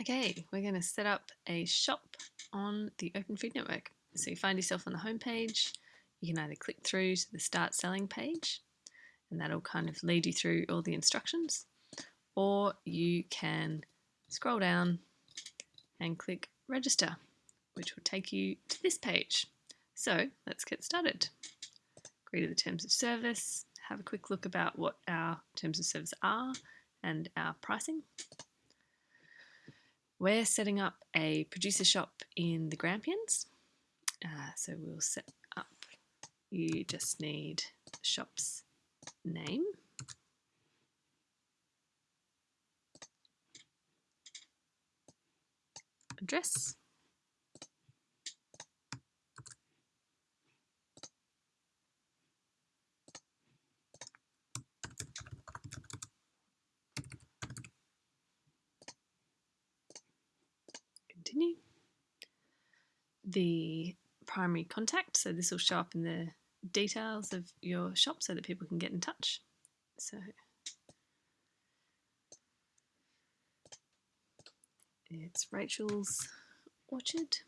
Okay, we're going to set up a shop on the Open Food Network. So you find yourself on the homepage, you can either click through to the Start Selling page, and that'll kind of lead you through all the instructions, or you can scroll down and click Register, which will take you to this page. So let's get started. Agree to the terms of service, have a quick look about what our terms of service are and our pricing. We're setting up a producer shop in the Grampians. Uh, so we'll set up, you just need shop's name. Address. Continue. The primary contact, so this will show up in the details of your shop so that people can get in touch. So it's Rachel's Orchard.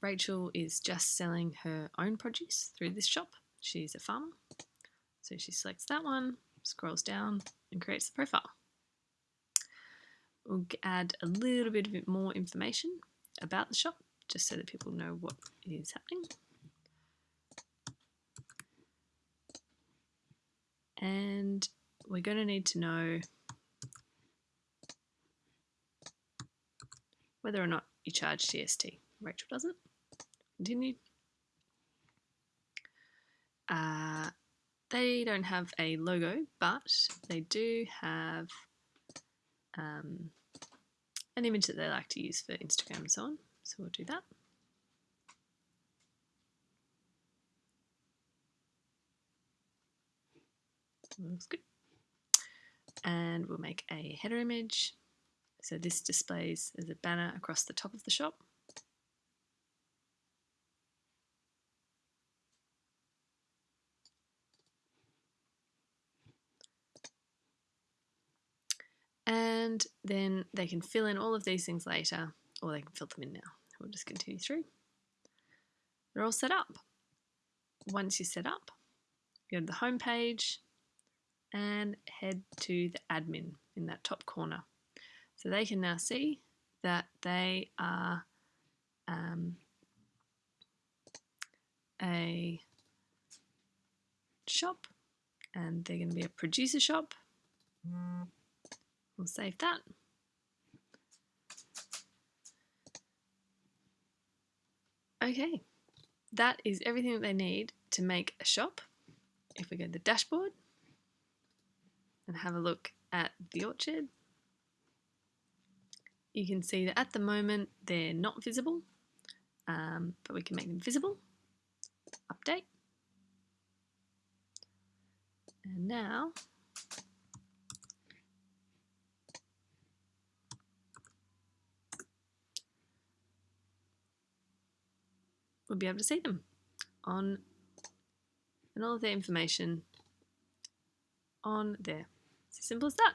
Rachel is just selling her own produce through this shop. She's a farmer. So she selects that one, scrolls down and creates the profile. We'll add a little bit more information about the shop just so that people know what is happening. And we're going to need to know whether or not you charge GST. Rachel doesn't. Continue. Uh, they don't have a logo, but they do have um, an image that they like to use for Instagram and so on. So we'll do that. Looks good. And we'll make a header image. So this displays as a banner across the top of the shop. And then they can fill in all of these things later or they can fill them in now. We'll just continue through. They're all set up. Once you're set up, go to the home page and head to the admin in that top corner. So they can now see that they are um, a shop and they're going to be a producer shop. We'll save that. Okay, that is everything that they need to make a shop. If we go to the dashboard and have a look at the orchard, you can see that at the moment they're not visible, um, but we can make them visible. Update. And now we'll be able to see them on and all of their information on there. It's as simple as that.